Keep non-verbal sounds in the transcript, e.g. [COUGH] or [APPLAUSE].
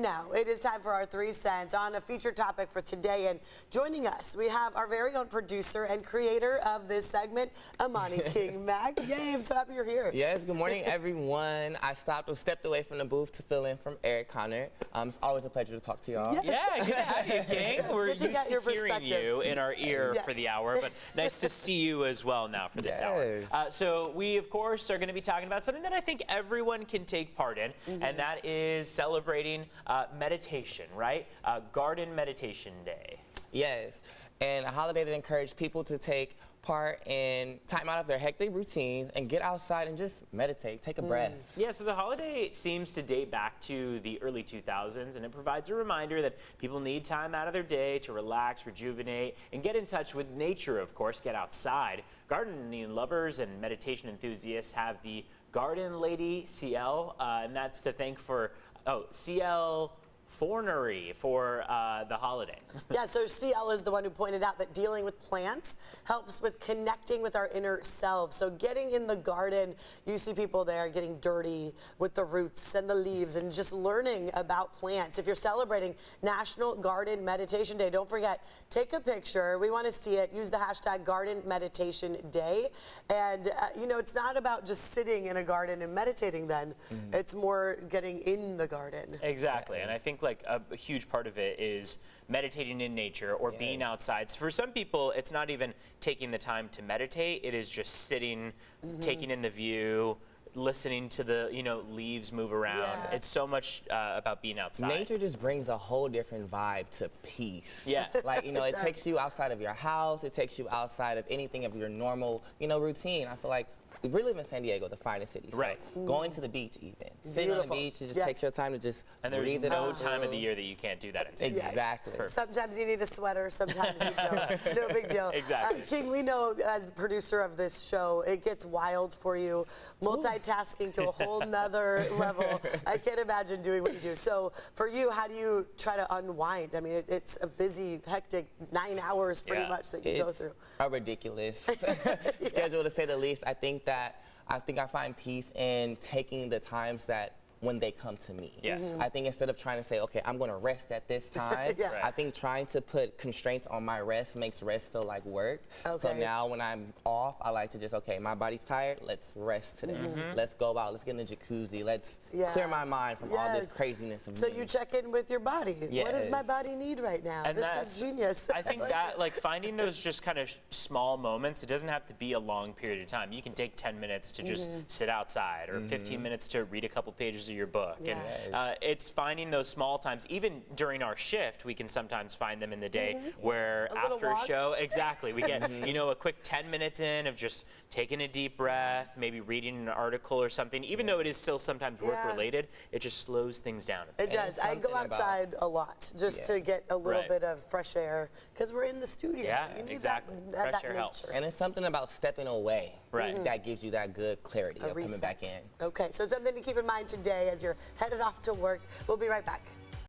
now it is time for our three cents on a featured topic for today. And joining us, we have our very own producer and creator of this segment, Amani [LAUGHS] King Mac. Yay, I'm so happy you're here. Yes, good morning, everyone. I stopped or stepped away from the booth to fill in from Eric Connor. Um, it's always a pleasure to talk to y'all. Yes. Yeah, good to have you, [LAUGHS] King. We're good to used get your to hearing you in our ear Yes. for the hour, but nice to see you as well now for this hour. Uh, so we, of course, are going to be talking about something that I think everyone can take part in, Mm-hmm. and that is celebrating uh, meditation, right? Uh, Garden Meditation Day. Yes, and a holiday that encouraged people to take part in time out of their hectic routines and get outside and just meditate, take a breath. Yeah, so the holiday seems to date back to the early 2000s, and it provides a reminder that people need time out of their day to relax, rejuvenate, and get in touch with nature, of course, get outside. Gardening lovers and meditation enthusiasts have the Garden Lady CL, uh, and that's to thank for, oh, CL Fornari for uh, the holiday. [LAUGHS] Yeah, so CL is the one who pointed out that dealing with plants helps with connecting with our inner selves. So getting in the garden, you see people there getting dirty with the roots and the leaves and just learning about plants. If you're celebrating National Garden Meditation Day, don't forget, take a picture. We want to see it. Use the hashtag Garden Meditation Day. And, uh, you know, it's not about just sitting in a garden and meditating then. It's more getting in the garden. Exactly, and I think like a, a huge part of it is meditating in nature or being Yes. outside. For some people, it's not even taking the time to meditate; it is just sitting, Mm-hmm. taking in the view, listening to the you know leaves move around. Yeah. It's so much uh, about being outside. Nature just brings a whole different vibe to peace. Yeah. [LAUGHS] Like, you know, it does. takes you outside of your house, it takes you outside of anything of your normal, you know, routine. I feel like we live in San Diego, the finest city. So Right. Going to the beach even. Sitting on the beach, it just Yes. takes your time to just and there's breathe it no out. time of the year that you can't do that in San Diego. Exactly. Perfect. Sometimes you need a sweater, sometimes you don't. [LAUGHS] No big deal. Exactly. Uh, King, we know as producer of this show, it gets wild for you, multitasking to a [LAUGHS] whole nother level. I can't imagine doing what you do. So for you, how do you try to unwind? I mean, it, it's a busy, hectic nine hours pretty Yeah. much that you go through. a ridiculous [LAUGHS] schedule to say the least. I think that I think I find peace in taking the times that when they come to me. Yeah. Mhm. I think instead of trying to say, okay, I'm going to rest at this [LAUGHS] time, Yeah. Right. I think trying to put constraints on my rest makes rest feel like work. So now when I'm off, I like to just, okay, my body's tired, let's rest today. Let's go out, let's get in the jacuzzi, let's Mm-hmm. Yeah. clear my mind from all this craziness of So me. you check in with your body. What does my body need right now? And this is genius. I think [LAUGHS] that like finding those just kind of small moments. It doesn't have to be a long period of time. You can take 10 minutes to just Mm-hmm. sit outside, or 15 minutes to read a couple pages of your book. Yeah. And uh, it's finding those small times. Even during our shift, we can sometimes find them in the day where Mm-hmm. A after a show, exactly, we get you know a quick 10 minutes in of just taking a deep breath, maybe reading an article or something. Even though it is still sometimes work related, it just slows things down. a bit. It does. I go something about- outside a lot just Yeah. to get a little Right. bit of fresh air because we're in the studio. Yeah, You need exactly. That, that, Fresh that air helps. and it's something about stepping away Right. Mm-hmm. that gives you that good clarity A of coming back in. Okay, so something to keep in mind today as you're headed off to work. We'll be right back.